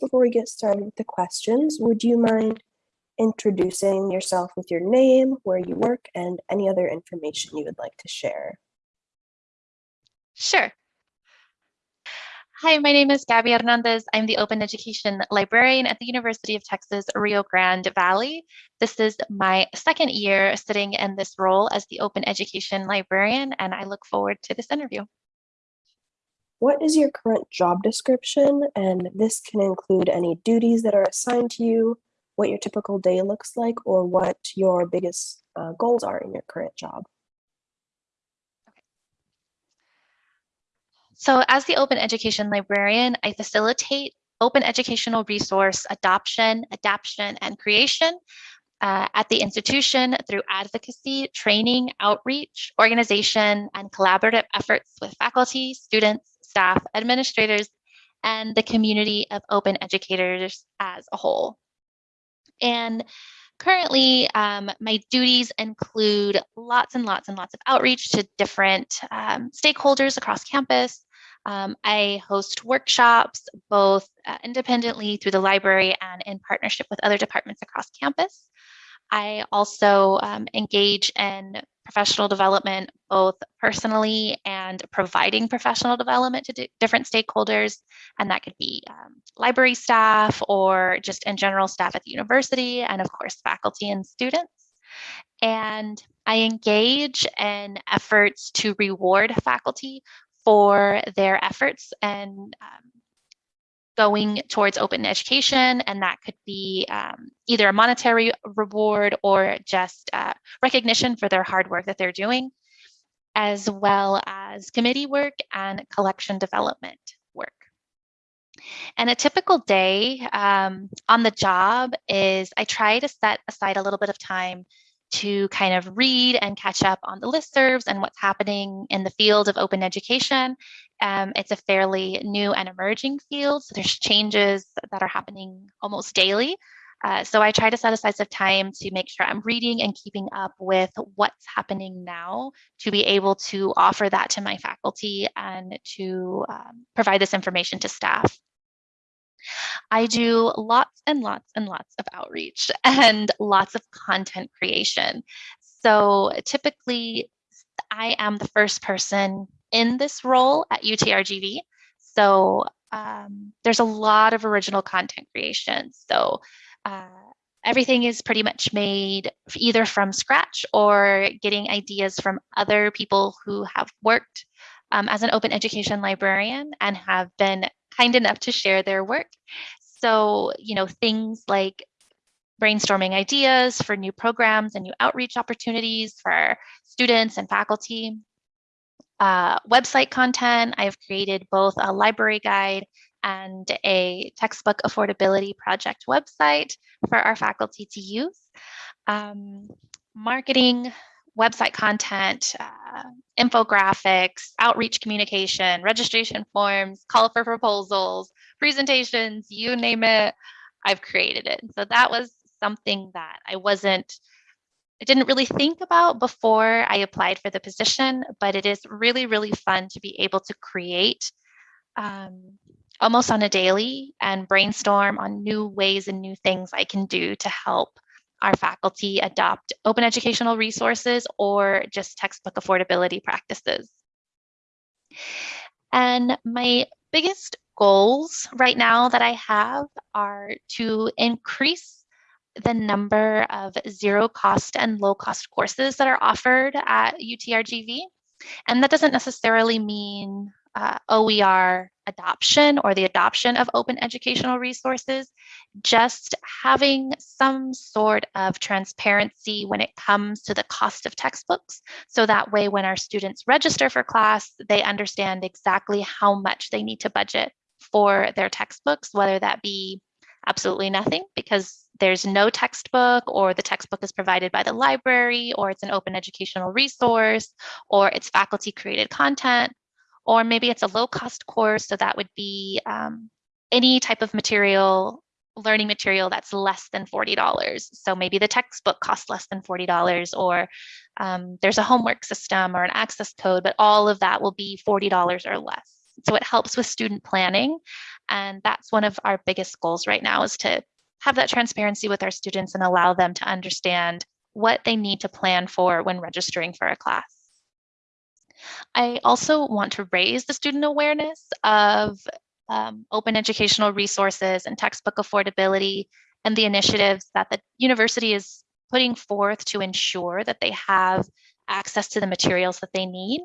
before we get started with the questions, would you mind introducing yourself with your name, where you work, and any other information you would like to share? Sure. Hi, my name is Gabby Hernandez. I'm the Open Education Librarian at the University of Texas, Rio Grande Valley. This is my second year sitting in this role as the Open Education Librarian, and I look forward to this interview. What is your current job description? And this can include any duties that are assigned to you, what your typical day looks like, or what your biggest uh, goals are in your current job. So as the Open Education Librarian, I facilitate open educational resource adoption, adaption, and creation uh, at the institution through advocacy, training, outreach, organization, and collaborative efforts with faculty, students, staff, administrators, and the community of open educators as a whole. And currently, um, my duties include lots and lots and lots of outreach to different um, stakeholders across campus, um, I host workshops both uh, independently through the library and in partnership with other departments across campus. I also um, engage in professional development, both personally and providing professional development to different stakeholders. And that could be um, library staff or just in general staff at the university, and of course, faculty and students. And I engage in efforts to reward faculty for their efforts and um, going towards open education. And that could be um, either a monetary reward or just uh, recognition for their hard work that they're doing, as well as committee work and collection development work. And a typical day um, on the job is I try to set aside a little bit of time to kind of read and catch up on the listservs and what's happening in the field of open education. Um, it's a fairly new and emerging field, so there's changes that are happening almost daily. Uh, so I try to set aside some time to make sure I'm reading and keeping up with what's happening now to be able to offer that to my faculty and to um, provide this information to staff. I do lots and lots and lots of outreach and lots of content creation. So typically, I am the first person in this role at UTRGV. So um, there's a lot of original content creation. So uh, everything is pretty much made either from scratch or getting ideas from other people who have worked um, as an open education librarian and have been kind enough to share their work. So, you know, things like brainstorming ideas for new programs and new outreach opportunities for students and faculty. Uh, website content, I've created both a library guide and a textbook affordability project website for our faculty to use. Um, marketing, website content, uh, infographics, outreach communication, registration forms, call for proposals, presentations, you name it, I've created it. So that was something that I wasn't, I didn't really think about before I applied for the position, but it is really, really fun to be able to create um, almost on a daily and brainstorm on new ways and new things I can do to help our faculty adopt open educational resources or just textbook affordability practices. And my biggest goals right now that I have are to increase the number of zero cost and low cost courses that are offered at UTRGV. And that doesn't necessarily mean uh, OER adoption or the adoption of open educational resources, just having some sort of transparency when it comes to the cost of textbooks. So that way, when our students register for class, they understand exactly how much they need to budget for their textbooks, whether that be absolutely nothing because there's no textbook or the textbook is provided by the library or it's an open educational resource or it's faculty created content or maybe it's a low cost course. So that would be um, any type of material, learning material that's less than $40. So maybe the textbook costs less than $40 or um, there's a homework system or an access code, but all of that will be $40 or less. So it helps with student planning And that's one of our biggest goals right now is to have that transparency with our students and allow them to understand what they need to plan for when registering for a class. I also want to raise the student awareness of um, open educational resources and textbook affordability and the initiatives that the university is putting forth to ensure that they have access to the materials that they need.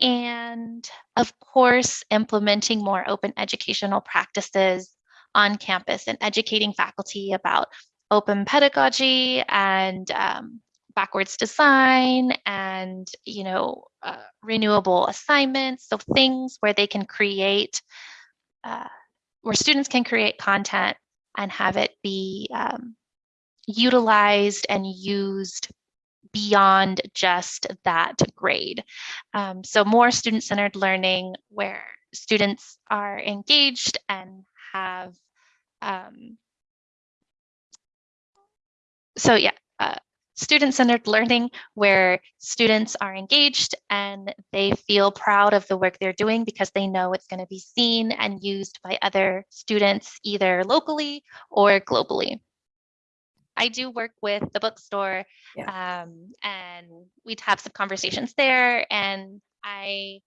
And of course, implementing more open educational practices on campus and educating faculty about open pedagogy and um, backwards design and you know uh, renewable assignments. So things where they can create uh, where students can create content and have it be um, utilized and used beyond just that grade. Um, so more student-centered learning where students are engaged and have um, so yeah, uh, student-centered learning where students are engaged and they feel proud of the work they're doing because they know it's going to be seen and used by other students either locally or globally. I do work with the bookstore yeah. um, and we'd have some conversations there and I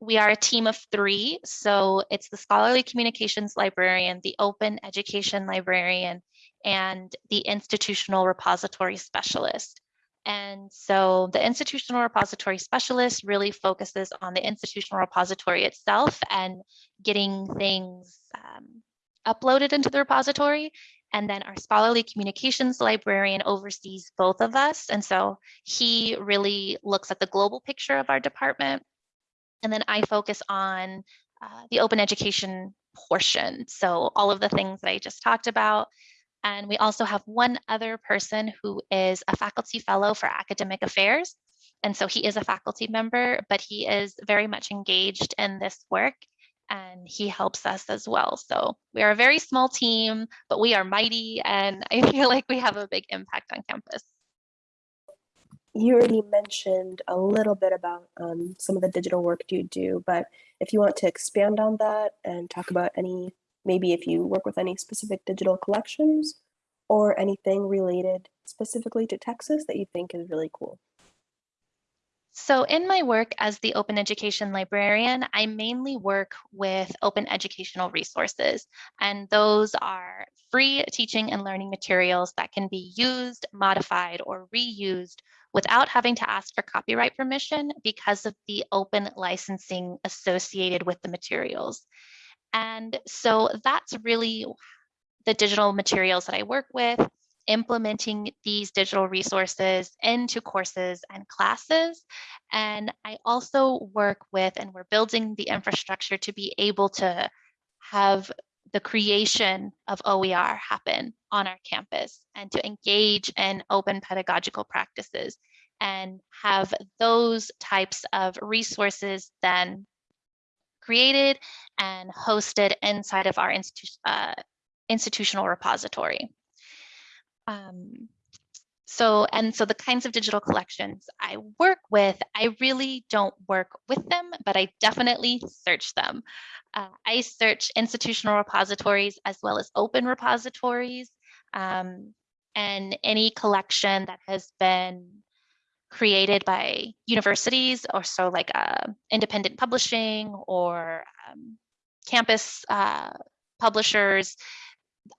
we are a team of three. So it's the scholarly communications librarian, the open education librarian, and the institutional repository specialist. And so the institutional repository specialist really focuses on the institutional repository itself and getting things um, uploaded into the repository. And then our scholarly communications librarian oversees both of us. And so he really looks at the global picture of our department. And then I focus on uh, the open education portion. So all of the things that I just talked about, and we also have one other person who is a faculty fellow for academic affairs. And so he is a faculty member, but he is very much engaged in this work and he helps us as well. So we are a very small team, but we are mighty and I feel like we have a big impact on campus. You already mentioned a little bit about um, some of the digital work you do, but if you want to expand on that and talk about any maybe if you work with any specific digital collections or anything related specifically to Texas that you think is really cool. So in my work as the open education librarian, I mainly work with open educational resources, and those are free teaching and learning materials that can be used, modified, or reused without having to ask for copyright permission because of the open licensing associated with the materials. And so that's really the digital materials that I work with, implementing these digital resources into courses and classes. And I also work with, and we're building the infrastructure to be able to have the creation of OER happen on our campus and to engage in open pedagogical practices and have those types of resources then created and hosted inside of our institu uh, institutional repository. Um, so, and so the kinds of digital collections I work with, I really don't work with them, but I definitely search them. Uh, I search institutional repositories as well as open repositories um, and any collection that has been created by universities or so like uh, independent publishing or um, campus uh, publishers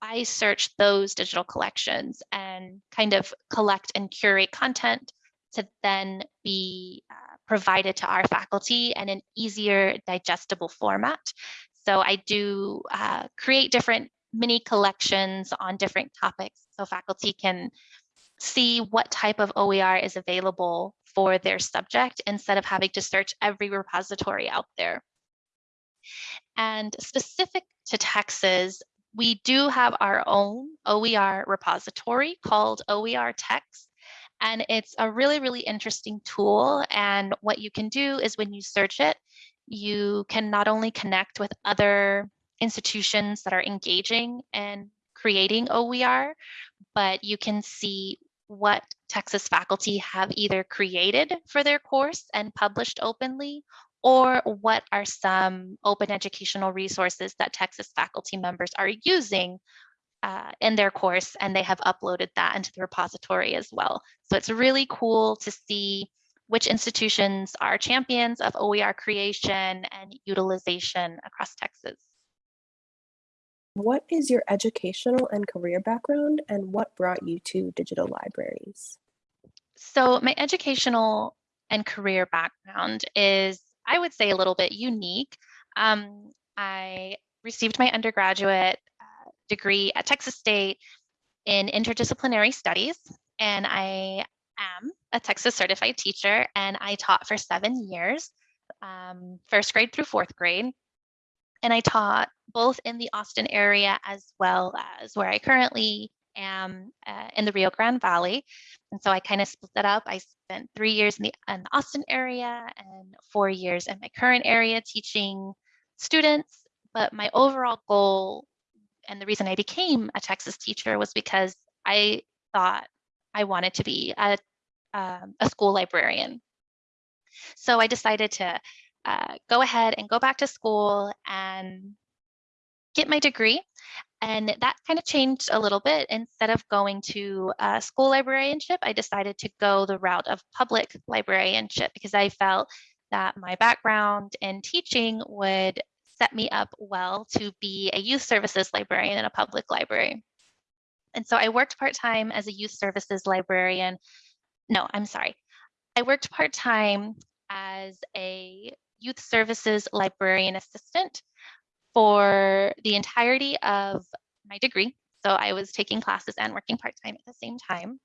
i search those digital collections and kind of collect and curate content to then be uh, provided to our faculty in an easier digestible format so i do uh, create different mini collections on different topics so faculty can see what type of OER is available for their subject instead of having to search every repository out there. And specific to Texas, we do have our own OER repository called OER Text. And it's a really, really interesting tool. And what you can do is when you search it, you can not only connect with other institutions that are engaging and creating OER, but you can see what Texas faculty have either created for their course and published openly or what are some open educational resources that Texas faculty members are using uh, in their course and they have uploaded that into the repository as well. So it's really cool to see which institutions are champions of OER creation and utilization across Texas. What is your educational and career background and what brought you to digital libraries? So my educational and career background is, I would say, a little bit unique. Um, I received my undergraduate uh, degree at Texas State in interdisciplinary studies, and I am a Texas certified teacher, and I taught for seven years, um, first grade through fourth grade. And I taught both in the Austin area as well as where I currently am uh, in the Rio Grande Valley. And so I kind of split that up. I spent three years in the, in the Austin area and four years in my current area teaching students. But my overall goal and the reason I became a Texas teacher was because I thought I wanted to be a, um, a school librarian. So I decided to uh, go ahead and go back to school and get my degree. And that kind of changed a little bit. Instead of going to school librarianship, I decided to go the route of public librarianship because I felt that my background in teaching would set me up well to be a youth services librarian in a public library. And so I worked part-time as a youth services librarian. No, I'm sorry. I worked part-time as a youth services librarian assistant for the entirety of my degree. So I was taking classes and working part-time at the same time.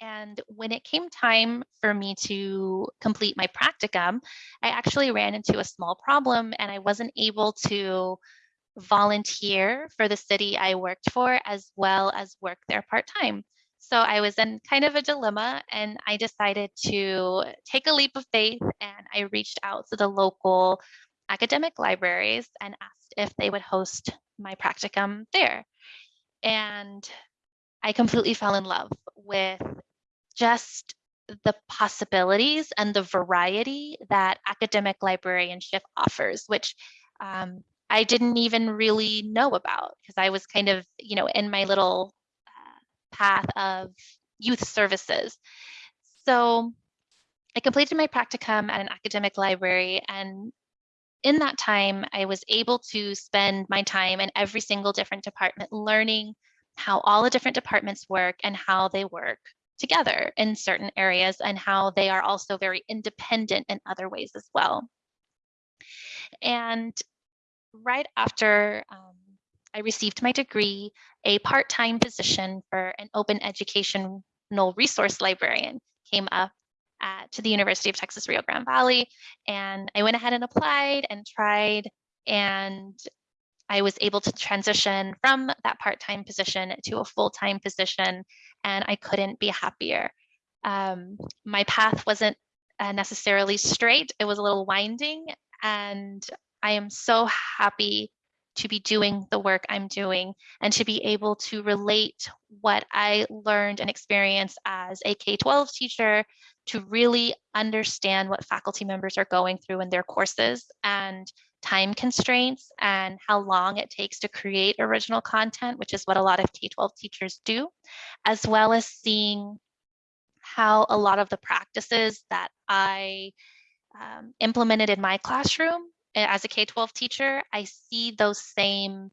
And when it came time for me to complete my practicum, I actually ran into a small problem and I wasn't able to volunteer for the city I worked for as well as work there part-time. So I was in kind of a dilemma and I decided to take a leap of faith and I reached out to the local academic libraries and asked if they would host my practicum there. And I completely fell in love with just the possibilities and the variety that academic librarianship offers, which um, I didn't even really know about because I was kind of, you know, in my little uh, path of youth services. So I completed my practicum at an academic library and in that time, I was able to spend my time in every single different department learning how all the different departments work and how they work together in certain areas and how they are also very independent in other ways as well. And right after um, I received my degree, a part-time position for an open educational resource librarian came up at, to the University of Texas Rio Grande Valley. And I went ahead and applied and tried and I was able to transition from that part-time position to a full-time position and I couldn't be happier. Um, my path wasn't uh, necessarily straight, it was a little winding and I am so happy to be doing the work I'm doing and to be able to relate what I learned and experienced as a K-12 teacher to really understand what faculty members are going through in their courses and time constraints and how long it takes to create original content, which is what a lot of K-12 teachers do, as well as seeing how a lot of the practices that I um, implemented in my classroom as a K-12 teacher, I see those same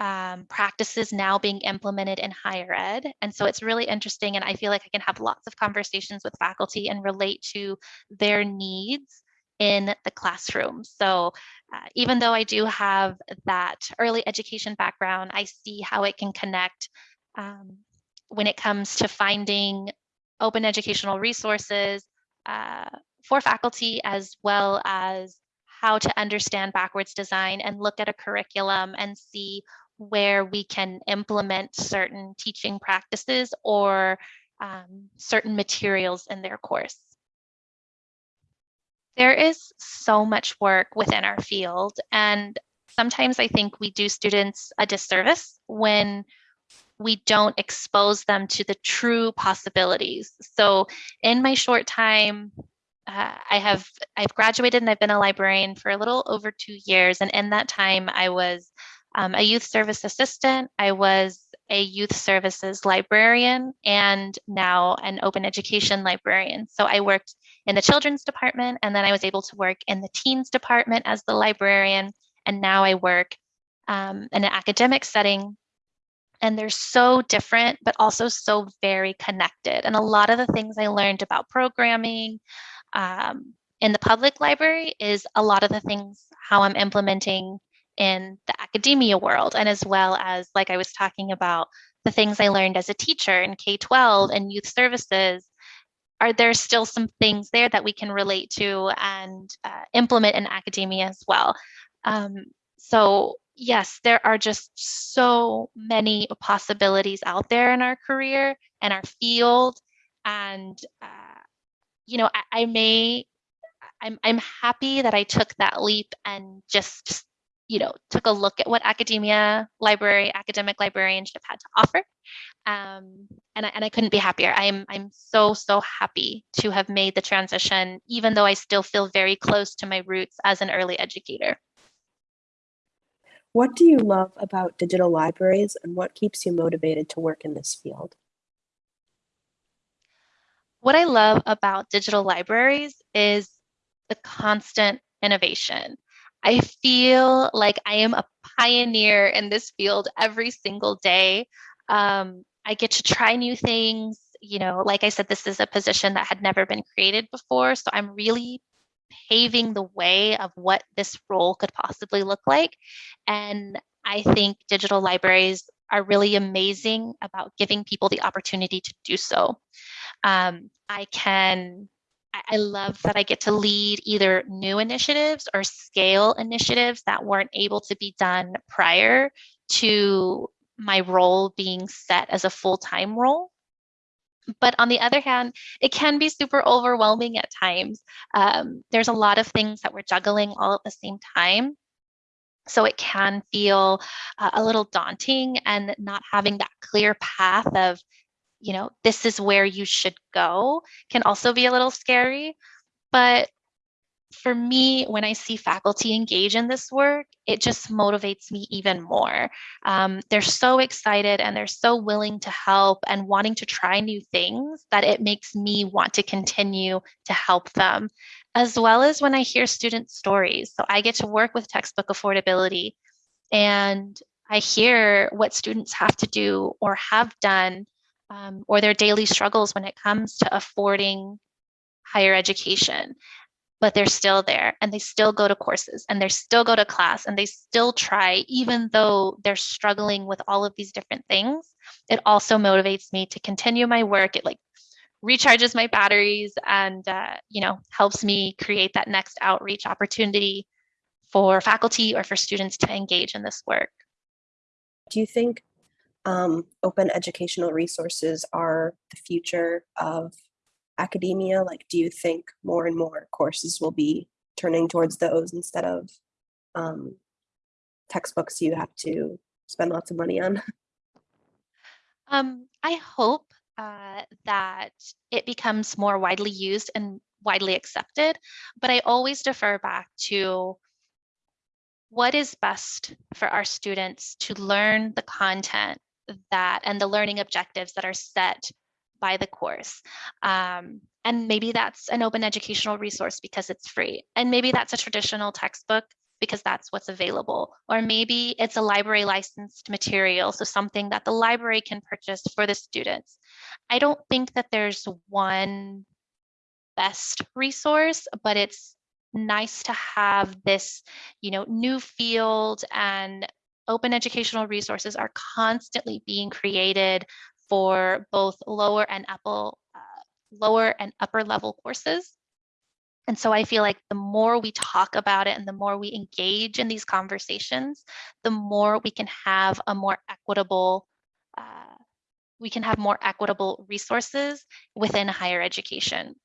um, practices now being implemented in higher ed. And so it's really interesting. And I feel like I can have lots of conversations with faculty and relate to their needs in the classroom. So uh, even though I do have that early education background, I see how it can connect um, when it comes to finding open educational resources uh, for faculty as well as how to understand backwards design and look at a curriculum and see where we can implement certain teaching practices or um, certain materials in their course. There is so much work within our field and sometimes I think we do students a disservice when we don't expose them to the true possibilities. So in my short time uh, I have I've graduated and I've been a librarian for a little over two years, and in that time, I was um, a youth service assistant. I was a youth services librarian and now an open education librarian. So I worked in the children's department and then I was able to work in the teens department as the librarian. And now I work um, in an academic setting. And they're so different, but also so very connected. And a lot of the things I learned about programming um, in the public library is a lot of the things how I'm implementing in the academia world and as well as like i was talking about the things i learned as a teacher in k-12 and youth services are there still some things there that we can relate to and uh, implement in academia as well? Um, so yes there are just so many possibilities out there in our career and our field and uh, you know I, I may I'm, I'm happy that I took that leap and just you know, took a look at what academia, library, academic librarianship had to offer. Um, and, I, and I couldn't be happier. I'm, I'm so, so happy to have made the transition, even though I still feel very close to my roots as an early educator. What do you love about digital libraries and what keeps you motivated to work in this field? What I love about digital libraries is the constant innovation. I feel like I am a pioneer in this field every single day. Um, I get to try new things. You know, like I said, this is a position that had never been created before. So I'm really paving the way of what this role could possibly look like. And I think digital libraries are really amazing about giving people the opportunity to do so. Um, I can I love that I get to lead either new initiatives or scale initiatives that weren't able to be done prior to my role being set as a full time role. But on the other hand, it can be super overwhelming at times. Um, there's a lot of things that we're juggling all at the same time. So it can feel uh, a little daunting and not having that clear path of you know, this is where you should go can also be a little scary. But for me, when I see faculty engage in this work, it just motivates me even more. Um, they're so excited and they're so willing to help and wanting to try new things that it makes me want to continue to help them, as well as when I hear student stories. So I get to work with textbook affordability and I hear what students have to do or have done um, or their daily struggles when it comes to affording higher education but they're still there and they still go to courses and they still go to class and they still try even though they're struggling with all of these different things it also motivates me to continue my work. It like recharges my batteries and uh, you know helps me create that next outreach opportunity for faculty or for students to engage in this work. Do you think um, open educational resources are the future of academia? Like, do you think more and more courses will be turning towards those instead of um, textbooks you have to spend lots of money on? Um, I hope uh, that it becomes more widely used and widely accepted, but I always defer back to what is best for our students to learn the content that and the learning objectives that are set by the course. Um, and maybe that's an open educational resource because it's free. And maybe that's a traditional textbook because that's what's available. Or maybe it's a library licensed material, so something that the library can purchase for the students. I don't think that there's one best resource, but it's nice to have this, you know, new field and open educational resources are constantly being created for both lower and upper, uh, lower and upper level courses. And so I feel like the more we talk about it and the more we engage in these conversations, the more we can have a more equitable, uh, we can have more equitable resources within higher education.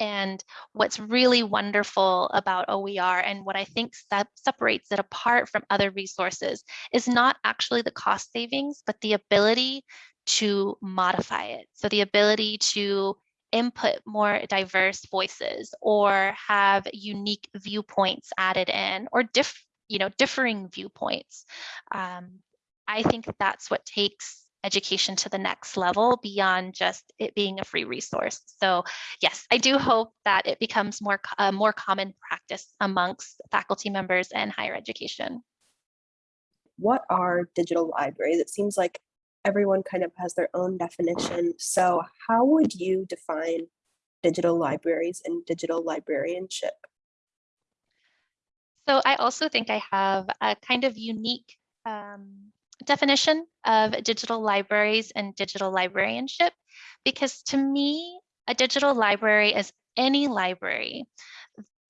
And what's really wonderful about OER and what I think separates it apart from other resources is not actually the cost savings, but the ability to modify it. So the ability to input more diverse voices or have unique viewpoints added in or diff, you know, differing viewpoints. Um, I think that's what takes education to the next level beyond just it being a free resource. So yes, I do hope that it becomes more, a more common practice amongst faculty members in higher education. What are digital libraries? It seems like everyone kind of has their own definition. So how would you define digital libraries and digital librarianship? So I also think I have a kind of unique um, definition of digital libraries and digital librarianship, because to me, a digital library is any library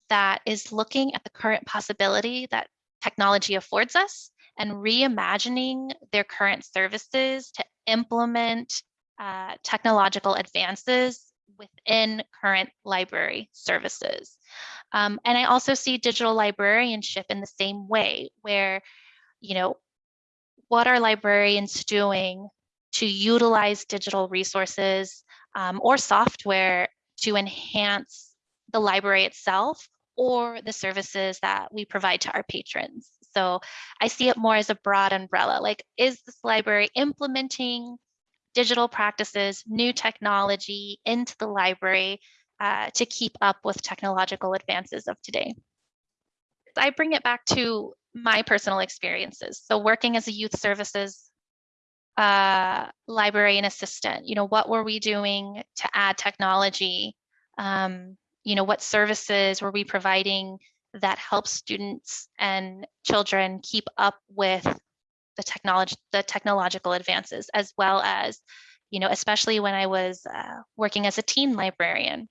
that is looking at the current possibility that technology affords us and reimagining their current services to implement uh, technological advances within current library services. Um, and I also see digital librarianship in the same way where, you know, what are librarians doing to utilize digital resources um, or software to enhance the library itself or the services that we provide to our patrons. So I see it more as a broad umbrella, like is this library implementing digital practices, new technology into the library uh, to keep up with technological advances of today? I bring it back to my personal experiences. So working as a youth services uh, librarian assistant, you know, what were we doing to add technology? Um, you know, what services were we providing that helps students and children keep up with the technology, the technological advances, as well as, you know, especially when I was uh, working as a teen librarian.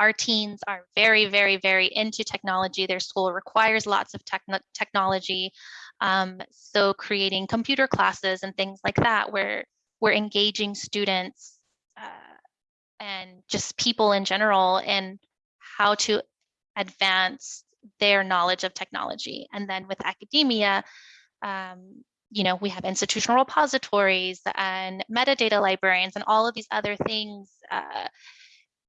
Our teens are very, very, very into technology. Their school requires lots of techn technology. Um, so creating computer classes and things like that, where we're engaging students uh, and just people in general in how to advance their knowledge of technology. And then with academia, um, you know, we have institutional repositories and metadata librarians and all of these other things, uh,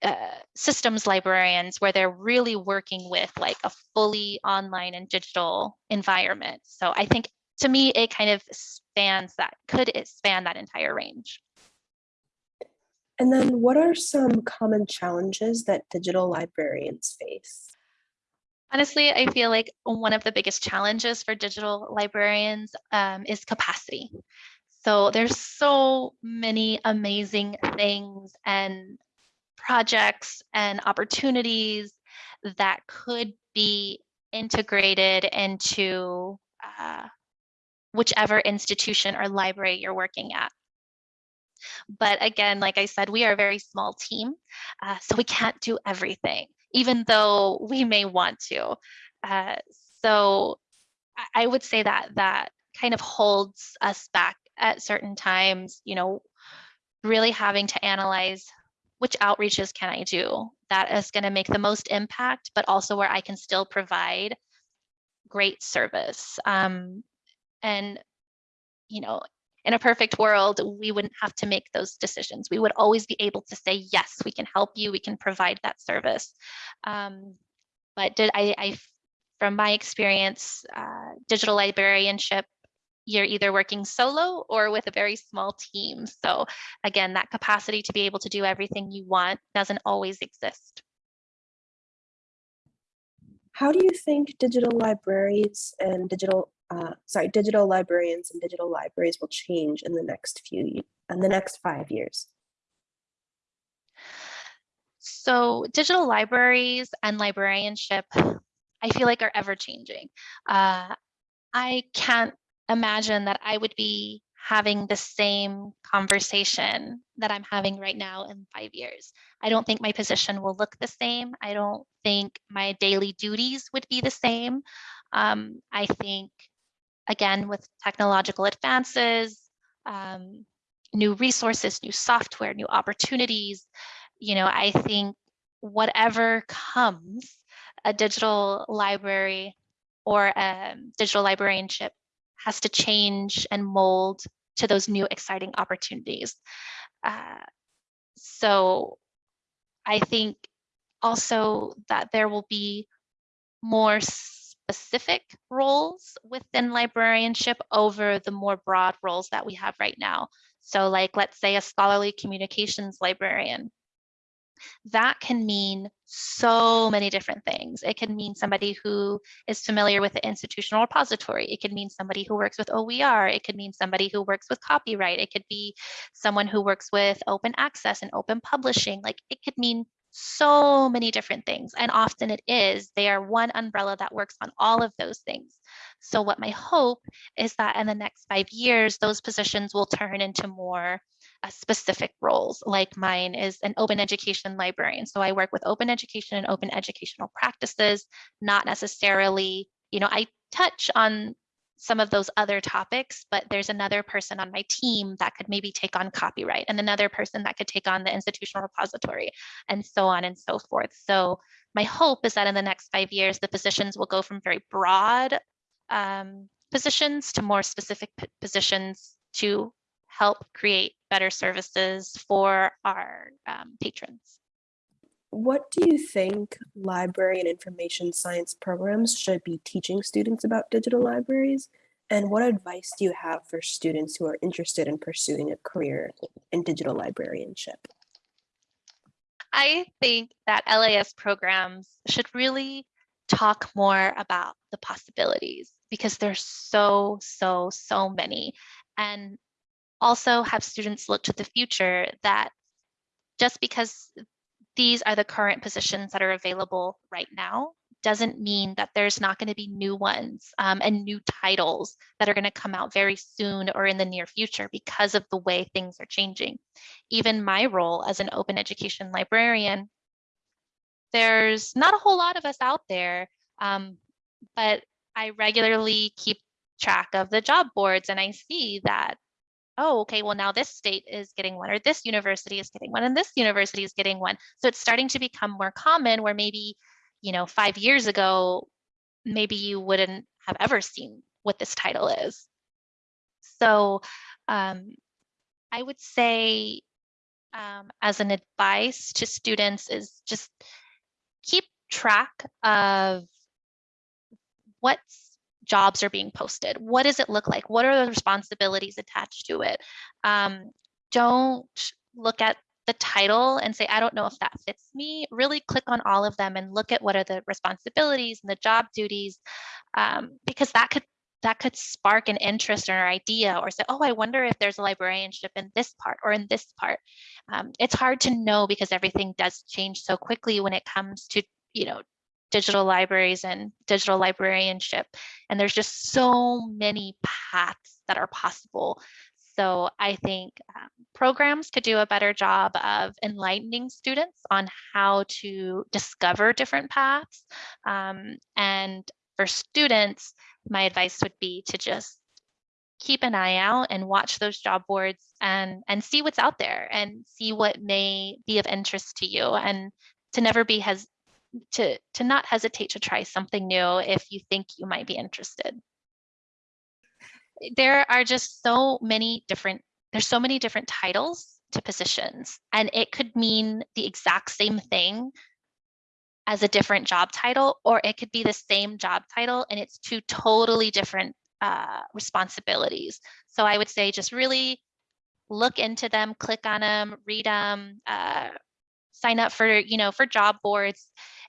uh, systems librarians where they're really working with like a fully online and digital environment. So I think to me, it kind of spans that, could it span that entire range. And then what are some common challenges that digital librarians face? Honestly, I feel like one of the biggest challenges for digital librarians um, is capacity. So there's so many amazing things and projects and opportunities that could be integrated into uh, whichever institution or library you're working at. But again, like I said, we are a very small team, uh, so we can't do everything even though we may want to. Uh, so I would say that that kind of holds us back at certain times, you know, really having to analyze which outreaches can I do that is going to make the most impact, but also where I can still provide great service. Um, and, you know, in a perfect world, we wouldn't have to make those decisions. We would always be able to say, yes, we can help you, we can provide that service. Um, but did I, I, from my experience, uh, digital librarianship, you're either working solo or with a very small team. So again, that capacity to be able to do everything you want doesn't always exist. How do you think digital libraries and digital uh, sorry, digital librarians and digital libraries will change in the next few, in the next five years? So digital libraries and librarianship, I feel like are ever changing. Uh, I can't imagine that I would be having the same conversation that I'm having right now in five years. I don't think my position will look the same. I don't think my daily duties would be the same. Um, I think again, with technological advances, um, new resources, new software, new opportunities, you know, I think whatever comes, a digital library or a digital librarianship has to change and mold to those new exciting opportunities. Uh, so I think also that there will be more specific roles within librarianship over the more broad roles that we have right now. So like, let's say a scholarly communications librarian. That can mean so many different things. It can mean somebody who is familiar with the institutional repository. It could mean somebody who works with OER. It could mean somebody who works with copyright. It could be someone who works with open access and open publishing. Like it could mean so many different things. And often it is, they are one umbrella that works on all of those things. So what my hope is that in the next five years, those positions will turn into more uh, specific roles like mine is an open education librarian. So I work with open education and open educational practices, not necessarily, you know, I touch on some of those other topics, but there's another person on my team that could maybe take on copyright and another person that could take on the institutional repository and so on and so forth. So my hope is that in the next five years, the positions will go from very broad um, positions to more specific positions to help create better services for our um, patrons. What do you think library and information science programs should be teaching students about digital libraries? And what advice do you have for students who are interested in pursuing a career in digital librarianship? I think that LIS programs should really talk more about the possibilities because there's so, so, so many. And also have students look to the future that just because these are the current positions that are available right now doesn't mean that there's not going to be new ones um, and new titles that are going to come out very soon or in the near future because of the way things are changing. Even my role as an open education librarian, there's not a whole lot of us out there, um, but I regularly keep track of the job boards and I see that oh, okay, well, now this state is getting one, or this university is getting one, and this university is getting one. So it's starting to become more common where maybe, you know, five years ago, maybe you wouldn't have ever seen what this title is. So um, I would say um, as an advice to students is just keep track of what's jobs are being posted. What does it look like? What are the responsibilities attached to it? Um, don't look at the title and say, I don't know if that fits me. Really click on all of them and look at what are the responsibilities and the job duties, um, because that could that could spark an interest or an idea or say, oh, I wonder if there's a librarianship in this part or in this part. Um, it's hard to know because everything does change so quickly when it comes to, you know, digital libraries and digital librarianship. And there's just so many paths that are possible. So I think um, programs could do a better job of enlightening students on how to discover different paths. Um, and for students, my advice would be to just keep an eye out and watch those job boards and and see what's out there and see what may be of interest to you and to never be has to, to not hesitate to try something new if you think you might be interested. There are just so many different, there's so many different titles to positions and it could mean the exact same thing as a different job title, or it could be the same job title and it's two totally different uh, responsibilities. So I would say just really look into them, click on them, read them, uh, sign up for, you know, for job boards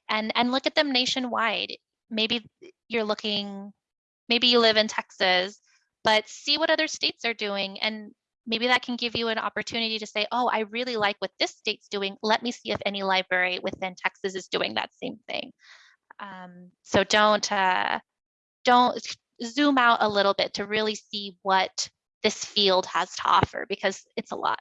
and and look at them nationwide. Maybe you're looking, maybe you live in Texas, but see what other states are doing and maybe that can give you an opportunity to say, oh, I really like what this state's doing. Let me see if any library within Texas is doing that same thing. Um, so don't uh, don't zoom out a little bit to really see what this field has to offer because it's a lot.